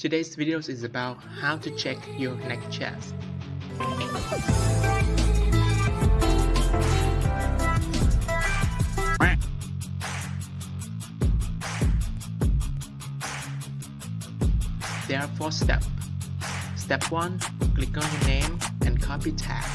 Today's video is about how to check your neck chest. There are four steps. Step 1. Click on your name and copy tag.